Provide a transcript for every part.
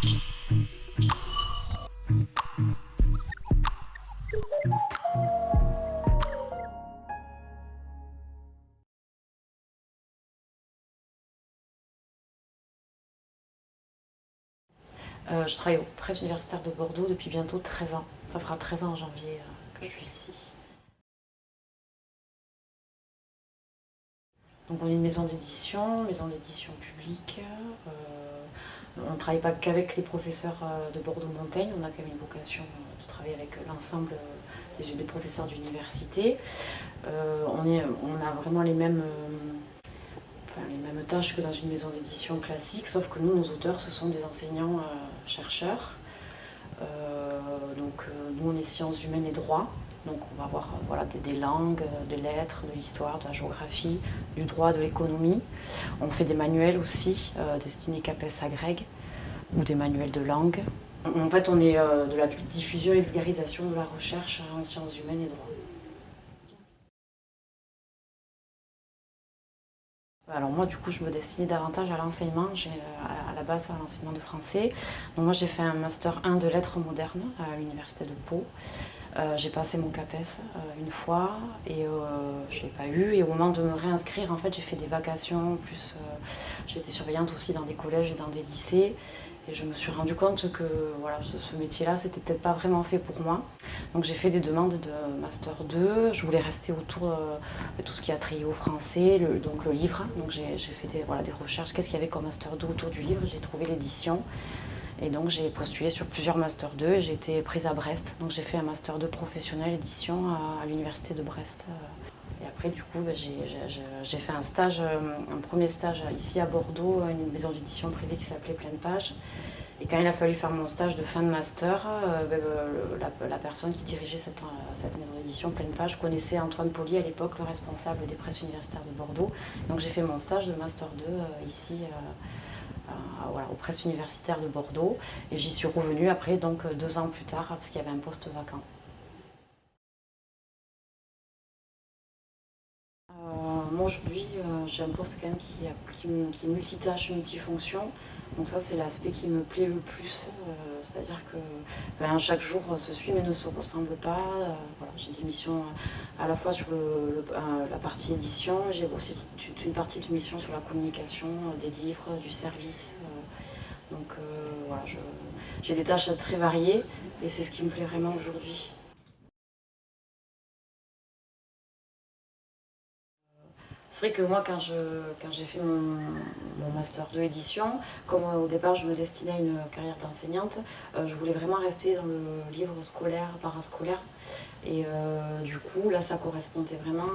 Euh, je travaille au Presse universitaire de Bordeaux depuis bientôt 13 ans. Ça fera 13 ans en janvier euh, que je suis ici. Donc on est une maison d'édition, maison d'édition publique. Euh, on ne travaille pas qu'avec les professeurs de Bordeaux-Montaigne, on a quand même une vocation de travailler avec l'ensemble des, professeurs d'université. on, a vraiment les mêmes tâches que dans une maison d'édition classique, sauf que nous, nos auteurs, ce sont des enseignants-chercheurs. Euh, euh, donc euh, nous, on est sciences humaines et droit. Donc on va avoir voilà, des, langues, des lettres, de l'histoire, de la géographie, du droit, de l'économie. On fait des manuels aussi, destinés CAPES à Greg, ou des manuels de langue. En fait, on est de la diffusion et vulgarisation de la recherche en sciences humaines et droit. Alors moi, du coup, je me destinais davantage à l'enseignement, euh, à la base à l'enseignement de français. Moi, j'ai fait un Master 1 de lettres modernes à l'Université de Pau. Euh, j'ai passé mon CAPES euh, une fois et je ne l'ai pas eu. Et au moment de me réinscrire, en fait, j'ai fait des vacations. Plus, j'ai été surveillante aussi dans des collèges et dans des lycées. Et je me suis rendu compte que voilà, ce, métier-là, c'était peut-être pas vraiment fait pour moi. Donc j'ai fait des demandes de Master 2. Je voulais rester autour euh, de tout ce qui a trait au français, le, donc le livre. Donc j'ai fait des, voilà, des recherches. Qu'est-ce qu'il y avait comme Master 2 autour du livre? J'ai trouvé l'édition. Et donc j'ai postulé sur plusieurs Master 2 et j'ai été prise à Brest. Donc j'ai fait un Master 2 professionnel édition à, l'Université de Brest. Et après, du coup, bah, j'ai fait un stage, euh, un premier stage ici à Bordeaux, une maison d'édition privée qui s'appelait Pleine Page. Et quand il a fallu faire mon stage de fin de master, euh, bah, bah, la, personne qui dirigeait cette, euh, maison d'édition Pleine Page connaissait Antoine Poli à l'époque, le responsable des presses universitaires de Bordeaux. Donc j'ai fait mon stage de master 2 ici aux presses universitaires de Bordeaux. Et j'y suis revenue après, donc deux ans plus tard, parce qu'il y avait un poste vacant. aujourd'hui, euh, j'ai un poste même qui, qui, est multitâche, multifonction. Donc ça, c'est l'aspect qui me plaît le plus. Euh, c'est-à-dire que ben, chaque jour se suit mais ne se ressemble pas. Euh, j'ai des missions à la fois sur la partie édition, j'ai aussi toute, une partie de mission sur la communication, des livres, du service. donc voilà, j'ai des tâches très variées et c'est ce qui me plaît vraiment aujourd'hui. C'est vrai que moi, quand j'ai fait mon, master de édition, comme au départ je me destinais à une carrière d'enseignante, euh, je voulais vraiment rester dans le livre scolaire, parascolaire. Et euh, du coup, là, ça correspondait vraiment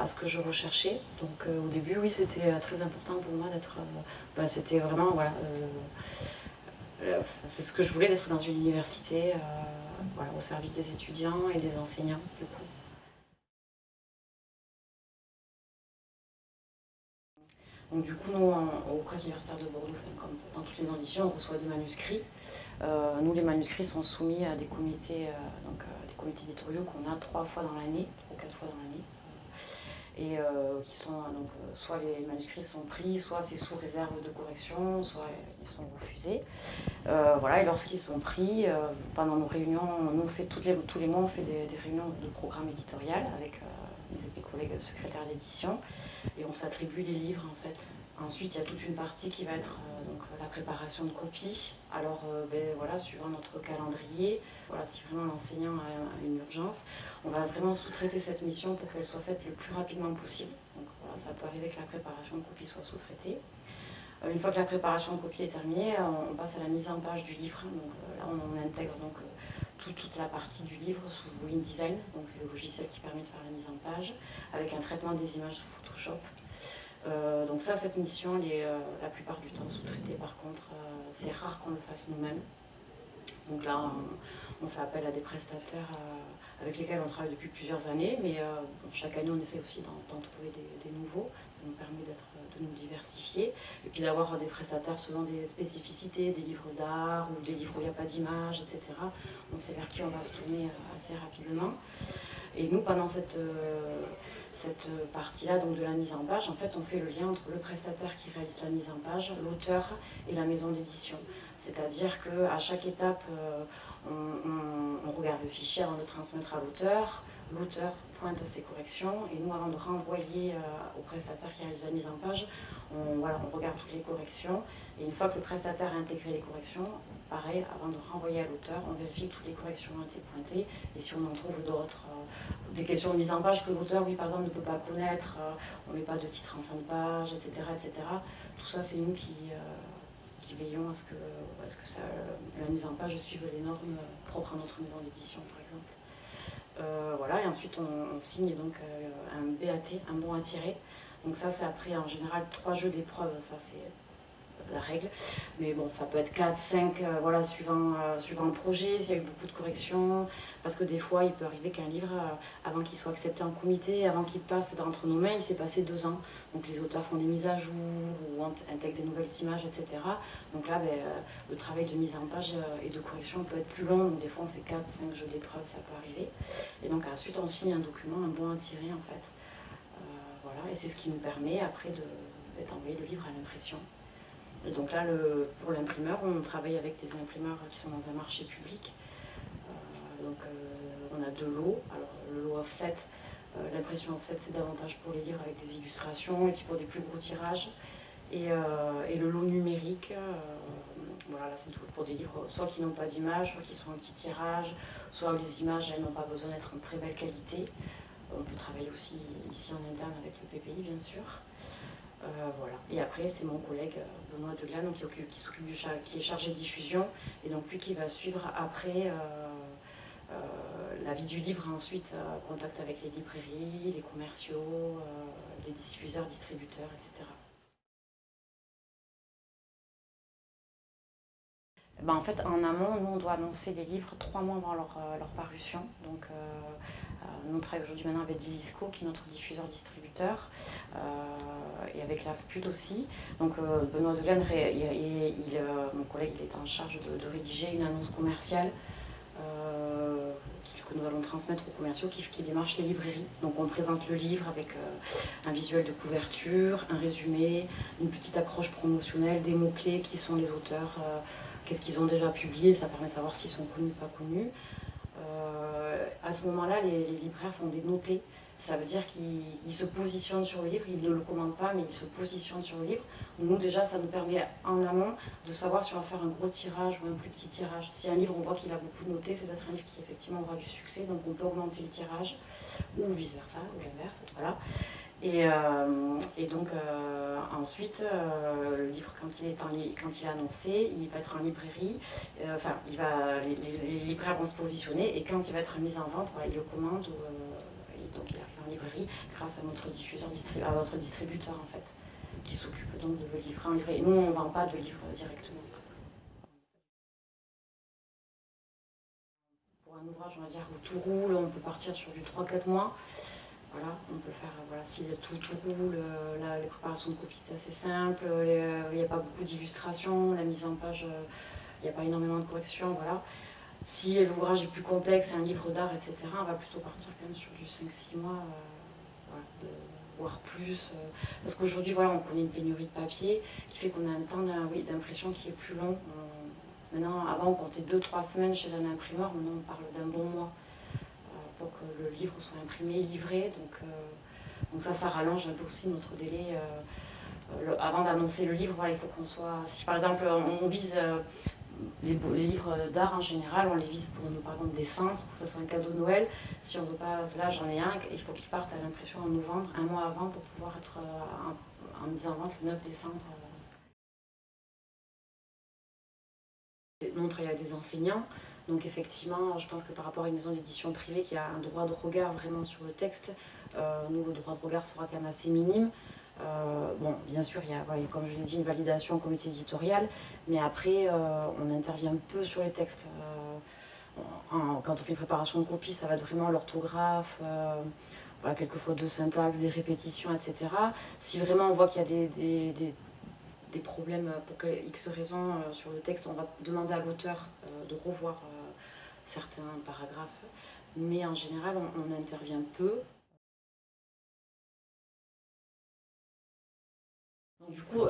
à, ce que je recherchais. Donc euh, au début, oui, c'était très important pour moi d'être... Bah, c'était vraiment, voilà... c'est ce que je voulais, d'être dans une université, au service des étudiants et des enseignants, du coup. Donc du coup, nous, au Presse universitaire de Bordeaux, comme dans toutes les auditions, on reçoit des manuscrits. Euh, nous, les manuscrits sont soumis à des comités, euh, donc, euh, des comités éditoriaux qu'on a trois fois dans l'année, ou quatre fois dans l'année. Et qui sont, donc, soit les manuscrits sont pris, soit c'est sous réserve de correction, soit ils sont refusés. voilà, et lorsqu'ils sont pris, pendant nos réunions, nous, on fait toutes les, tous les mois, on fait des, des réunions de programme éditorial avec mes collègues secrétaires d'édition et on s'attribue les livres en fait. Ensuite, il y a toute une partie qui va être euh, donc, la préparation de copies. Alors, euh, ben, voilà, suivant notre calendrier, voilà, si vraiment l'enseignant a, une urgence, on va vraiment sous-traiter cette mission pour qu'elle soit faite le plus rapidement possible. Donc voilà, ça peut arriver que la préparation de copies soit sous-traitée. Euh, une fois que la préparation de copies est terminée, on, passe à la mise en page du livre. Donc là, on, intègre donc, toute la partie du livre sous InDesign, donc c'est le logiciel qui permet de faire la mise en page, avec un traitement des images sous Photoshop. Euh, donc ça, cette mission, elle est euh, la plupart du temps sous-traitée. Par contre, euh, c'est rare qu'on le fasse nous-mêmes. Donc là, on, fait appel à des prestataires avec lesquels on travaille depuis plusieurs années, mais chaque année, on essaie aussi d'en trouver des, nouveaux. Ça nous permet de nous diversifier et puis d'avoir des prestataires selon des spécificités, des livres d'art ou des livres où il n'y a pas d'image, etc. On sait vers qui on va se tourner assez rapidement. Et nous, pendant cette, cette partie-là donc de la mise en page, en fait, on fait le lien entre le prestataire qui réalise la mise en page, l'auteur et la maison d'édition. C'est-à-dire qu'à chaque étape, on, regarde le fichier avant de le transmettre à l'auteur, l'auteur pointe ses corrections et nous avant de renvoyer au prestataire qui réalise la mise en page, on, regarde toutes les corrections et une fois que le prestataire a intégré les corrections, pareil, avant de renvoyer à l'auteur, on vérifie que toutes les corrections ont été pointées et si on en trouve d'autres, euh, des questions de mise en page que l'auteur, lui par exemple, ne peut pas connaître, euh, on ne met pas de titre en fin de page, etc. etc. tout ça, c'est nous qui, euh, veillons à ce que, la mise en page suive les normes propres à notre maison d'édition, par exemple. Voilà, et ensuite on, signe donc un BAT, un bon à tirer. Donc ça, c'est après en général trois jeux d'épreuves, ça la règle. Mais bon, ça peut être 4, 5, euh, voilà, suivant, euh, suivant le projet, s'il y a eu beaucoup de corrections. Parce que des fois, il peut arriver qu'un livre, euh, avant qu'il soit accepté en comité, avant qu'il passe d'entre nos mains, il s'est passé deux ans. Donc les auteurs font des mises à jour ou intègrent des nouvelles images, etc. Donc là, ben, le travail de mise en page et de correction peut être plus long. Donc des fois, on fait 4, 5 jeux d'épreuves, ça peut arriver. Et donc ensuite, on signe un document, un bon à tirer, en fait. voilà, et c'est ce qui nous permet après d'envoyer le livre à l'impression donc là, pour l'imprimeur, on travaille avec des imprimeurs qui sont dans un marché public. Euh, donc euh, on a deux lots. Alors le lot offset, euh, l'impression offset c'est davantage pour les livres avec des illustrations et puis pour des plus gros tirages. Et, le lot numérique, voilà, là c'est pour des livres soit qui n'ont pas d'image, soit qui sont en petit tirage, soit où les images n'ont pas besoin d'être en très belle qualité. On peut travailler aussi ici en interne avec le PPI bien sûr. Voilà. Et après, c'est mon collègue Benoît Deglan, qui, qui est chargé de diffusion, et donc lui qui va suivre après euh, euh, la vie du livre, ensuite euh, contact avec les librairies, les commerciaux, les diffuseurs, distributeurs, etc. Ben, en fait, en amont, nous, on doit annoncer les livres trois mois avant leur, leur parution. Donc, euh, nous, on travaille aujourd'hui maintenant avec Dilisco, qui est notre diffuseur-distributeur, euh, et avec l'AFPUD aussi. Donc euh, Benoît Delaine, mon collègue, il est en charge de, rédiger une annonce commerciale que nous allons transmettre aux commerciaux qui, qui, démarchent les librairies. Donc on présente le livre avec un visuel de couverture, un résumé, une petite accroche promotionnelle, des mots-clés, qui sont les auteurs, qu'est-ce qu'ils ont déjà publié, ça permet de savoir s'ils sont connus ou pas connus. Euh, à ce moment-là, les, libraires font des notés. Ça veut dire qu'ils se positionnent sur le livre, ils ne le commandent pas, mais ils se positionnent sur le livre. Nous, déjà, ça nous permet en amont de savoir si on va faire un gros tirage ou un plus petit tirage. Si un livre, on voit qu'il a beaucoup de notés, c'est peut-être un livre qui, effectivement, aura du succès, donc on peut augmenter le tirage, ou vice-versa, ou l'inverse, voilà. Et, euh, et, donc euh, ensuite, euh, le livre, quand il, est quand il est annoncé, il va être en librairie, enfin, il va, les, libraires vont se positionner, et quand il va être mis en vente, voilà, ils le commandent, et donc il arrive en librairie grâce à notre diffuseur, à notre distributeur en fait, qui s'occupe donc de le livrer en librairie. Nous, on ne vend pas de livres directement. Pour un ouvrage, on va dire, où tout roule, on peut partir sur du 3-4 mois. Voilà, on peut faire, voilà, si tout, tout roule, euh, les préparations de copie c'est assez simple, euh, il n'y a pas beaucoup d'illustrations, la mise en page, euh, il n'y a pas énormément de corrections, voilà. Si l'ouvrage est plus complexe, un livre d'art, etc., on va plutôt partir quand même sur du 5-6 mois, voire plus. parce qu'aujourd'hui, voilà, on connaît une pénurie de papier qui fait qu'on a un temps d'impression qui est plus long. maintenant, avant, on comptait 2-3 semaines chez un imprimeur, maintenant on parle d'un bon mois pour que le livre soit imprimé, livré. Donc, euh, donc ça, ça rallonge un peu aussi notre délai. Euh, euh, avant d'annoncer le livre, il faut qu'on soit... Si par exemple on, vise les, livres d'art en général, on les vise pour nous, par exemple décembre, pour que ça soit un cadeau de Noël. Si on veut pas, là j'en ai un, il faut qu'il parte à l'impression en novembre, un mois avant, pour pouvoir être en, mise en vente le 9 décembre. Nous, on travaille avec des enseignants, donc effectivement, je pense que par rapport à une maison d'édition privée qui a un droit de regard vraiment sur le texte, euh, nous, le droit de regard sera quand même assez minime. Euh, bon, bien sûr, il y a, comme je l'ai dit, une validation au comité éditorial, mais après, euh, on intervient peu sur les textes. quand on fait une préparation de copie, ça va être vraiment l'orthographe, voilà, quelques de syntaxe, des répétitions, etc. Si vraiment on voit qu'il y a des, problèmes pour X raisons sur le texte, on va demander à l'auteur de revoir certains paragraphes, mais en général, on, on, intervient peu. du coup,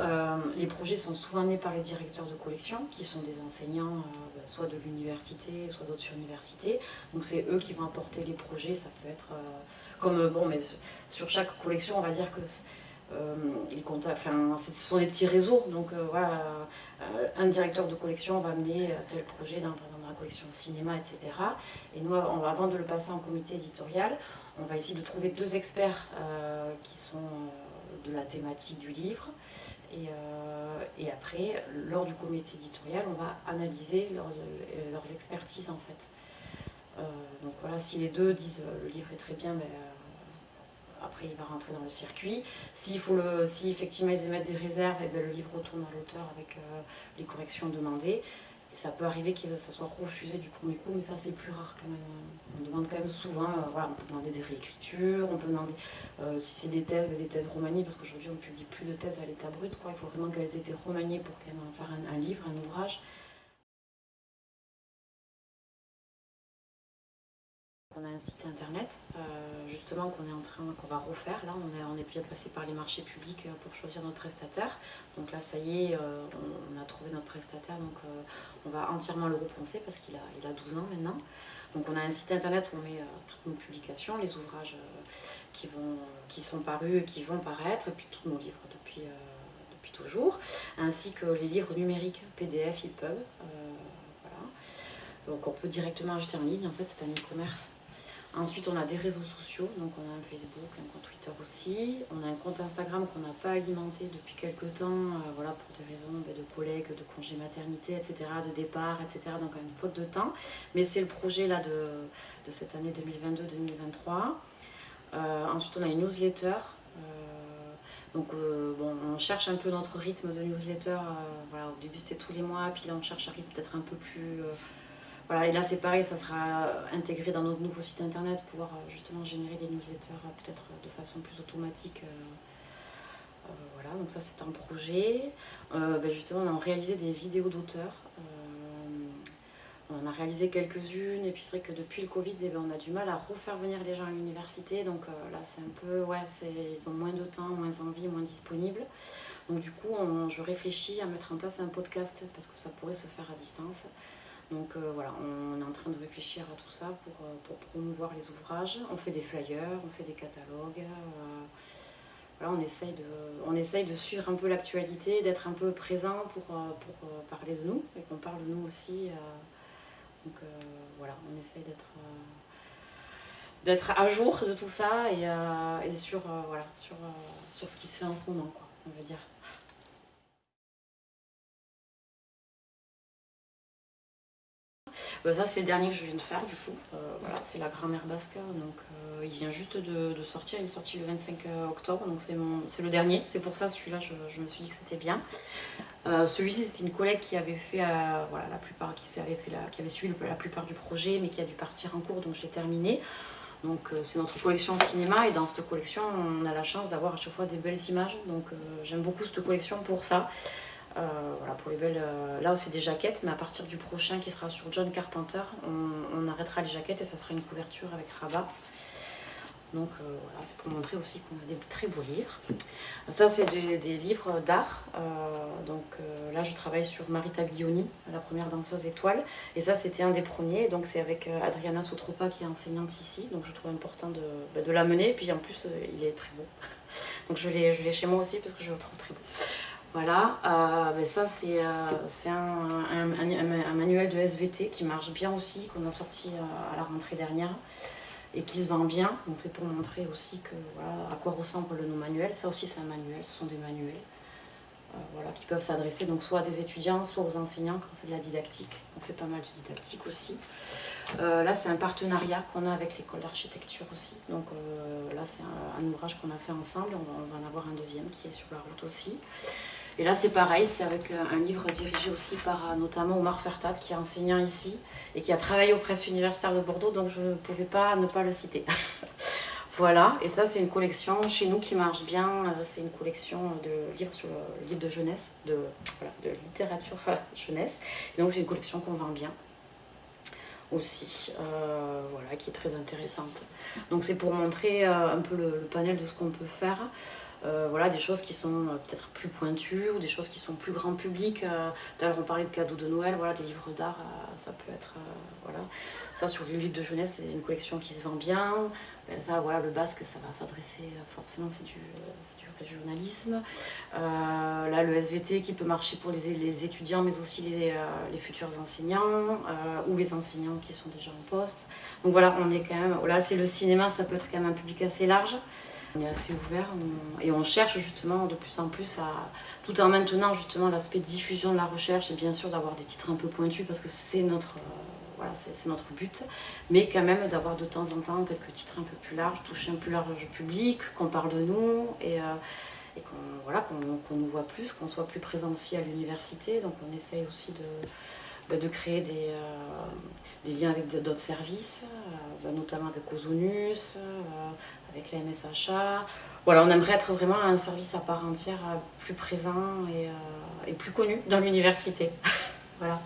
les projets sont souvent nés par les directeurs de collection, qui sont des enseignants, soit de l'université, soit d'autres universités. Donc c'est eux qui vont apporter les projets, ça peut être comme, bon, mais sur chaque collection, on va dire que euh, enfin, ce sont des petits réseaux, donc euh, voilà, euh, un directeur de collection va amener tel projet dans, dans la collection cinéma, etc. Et nous, avant de le passer en comité éditorial, on va essayer de trouver deux experts qui sont de la thématique du livre. Et, après, lors du comité éditorial, on va analyser leurs, leurs expertises en fait. donc voilà, si les deux disent le livre est très bien, ben, après il va rentrer dans le circuit. Si, faut le, effectivement ils émettent des réserves, eh bien, le livre retourne à l'auteur avec euh, les corrections demandées. Ça peut arriver que ça soit refusé du premier coup, mais ça c'est plus rare quand même. On demande quand même souvent, euh, voilà, on peut demander des réécritures, on peut demander euh, si c'est des thèses, des thèses remaniées, parce qu'aujourd'hui on ne publie plus de thèses à l'état brut, il faut vraiment qu'elles aient été remaniées pour qu'elles fassent un, un livre, un ouvrage. On a un site internet, euh, justement, qu'on est en train, qu'on va refaire. Là, on est, on est bien passé par les marchés publics euh, pour choisir notre prestataire. Donc là, ça y est, euh, on, a trouvé notre prestataire, donc on va entièrement le repenser parce qu'il a, il a 12 ans maintenant. Donc on a un site internet où on met toutes nos publications, les ouvrages qui, vont, qui sont parus et qui vont paraître, et puis tous nos livres depuis, depuis toujours, ainsi que les livres numériques PDF, EPUB. voilà. Donc on peut directement acheter en ligne, en fait c'est un e-commerce Ensuite, on a des réseaux sociaux, donc on a un Facebook, un compte Twitter aussi. On a un compte Instagram qu'on n'a pas alimenté depuis quelques temps, euh, voilà, pour des raisons ben, de collègues, de congés maternité, etc., de départ, etc., donc une faute de temps. Mais c'est le projet là, de, de cette année 2022-2023. Euh, ensuite, on a une newsletter. Euh, donc, bon, on cherche un peu notre rythme de newsletter. voilà, au début, c'était tous les mois, puis là, on cherche un rythme peut-être un peu plus voilà, et là c'est pareil, ça sera intégré dans notre nouveau site internet, pour pouvoir euh, justement générer des newsletters euh, peut-être de façon plus automatique. Euh, voilà, donc ça c'est un projet. Ben, justement, on a réalisé des vidéos d'auteurs. on a réalisé quelques-unes, et puis c'est vrai que depuis le Covid, eh ben, on a du mal à refaire venir les gens à l'université. Donc là c'est un peu, ouais, ils ont moins de temps, moins envie, moins disponible. Donc du coup, je réfléchis à mettre en place un podcast, parce que ça pourrait se faire à distance. Donc euh, voilà, on est en train de réfléchir à tout ça pour, euh, pour, promouvoir les ouvrages. On fait des flyers, on fait des catalogues. Euh, voilà, on essaye, de, on essaye de suivre un peu l'actualité, d'être un peu présent pour, pour parler de nous et qu'on parle de nous aussi. donc voilà, on essaye d'être d'être à jour de tout ça et, et sur, voilà, sur, sur ce qui se fait en ce moment, quoi, on va dire. Ça c'est le dernier que je viens de faire du coup, euh, voilà, c'est la grammaire basque, donc euh, il vient juste de, sortir, il est sorti le 25 euh, octobre, donc c'est le dernier, c'est pour ça celui-là je, me suis dit que c'était bien. Celui-ci c'était une collègue qui avait fait, voilà, la plupart, qui avait, fait qui avait suivi la plupart du projet mais qui a dû partir en cours donc je l'ai terminé. Donc c'est notre collection cinéma et dans cette collection on a la chance d'avoir à chaque fois des belles images donc j'aime beaucoup cette collection pour ça. Euh, voilà, pour les belles, euh, là c'est des jaquettes, mais à partir du prochain qui sera sur John Carpenter, on, arrêtera les jaquettes et ça sera une couverture avec rabat. Donc euh, voilà, c'est pour montrer aussi qu'on a des très beaux livres. Ça, c'est des, livres d'art. donc là, je travaille sur Marita Glioni, la première danseuse étoile. Et ça, c'était un des premiers. Donc c'est avec Adriana Sotropa qui est enseignante ici. Donc je trouve important de, bah, de l'amener. Puis en plus, il est très beau. Donc je l'ai chez moi aussi parce que je le trouve très beau. Voilà, euh, ben ça c'est euh, un, manuel de SVT qui marche bien aussi, qu'on a sorti euh, à la rentrée dernière et qui se vend bien. Donc c'est pour montrer aussi que, à quoi ressemble nos manuels. Ça aussi c'est un manuel, ce sont des manuels voilà, qui peuvent s'adresser soit à des étudiants, soit aux enseignants quand c'est de la didactique. On fait pas mal de didactique aussi. là c'est un partenariat qu'on a avec l'école d'architecture aussi. Donc là c'est un, ouvrage qu'on a fait ensemble, on va en avoir un deuxième qui est sur la route aussi. Et là, c'est pareil, c'est avec euh, un livre dirigé aussi par euh, notamment Omar Fertat, qui est enseignant ici et qui a travaillé aux presses universitaires de Bordeaux, donc je ne pouvais pas ne pas le citer. voilà, et ça, c'est une collection chez nous qui marche bien. Euh, c'est une collection de livres sur le livre de jeunesse, de, de littérature jeunesse. donc, c'est une collection qu'on vend bien aussi, voilà, qui est très intéressante. Donc c'est pour montrer un peu le, panel de ce qu'on peut faire. Euh, voilà, des choses qui sont euh, peut-être plus pointues ou des choses qui sont plus grand public. Euh, D'ailleurs, on parlait de cadeaux de Noël, voilà, des livres d'art, euh, ça peut être. euh, voilà. Ça, sur le livre de jeunesse, c'est une collection qui se vend bien. Euh, Ça, voilà, le basque, ça va s'adresser euh, forcément, c'est du, euh, du régionalisme. Euh, là, le SVT qui peut marcher pour les, les étudiants, mais aussi les, euh, les futurs enseignants euh, ou les enseignants qui sont déjà en poste. Donc voilà, on est quand même. Là, c'est le cinéma, ça peut être quand même un public assez large. On est assez ouvert et on cherche justement de plus en plus à, tout en maintenant justement l'aspect diffusion de la recherche et bien sûr d'avoir des titres un peu pointus parce que c'est notre, euh, voilà, notre but, mais quand même d'avoir de temps en temps quelques titres un peu plus larges, toucher un plus large public, qu'on parle de nous et, euh, et qu'on voilà, nous voit plus, qu'on soit plus présent aussi à l'université. Donc on essaye aussi de, de créer des, euh, liens avec d'autres services, euh, bah, notamment avec Ozonus, euh, avec la MSHA. Voilà, on aimerait être vraiment un service à part entière, plus présent et, et plus connu dans l'université. voilà.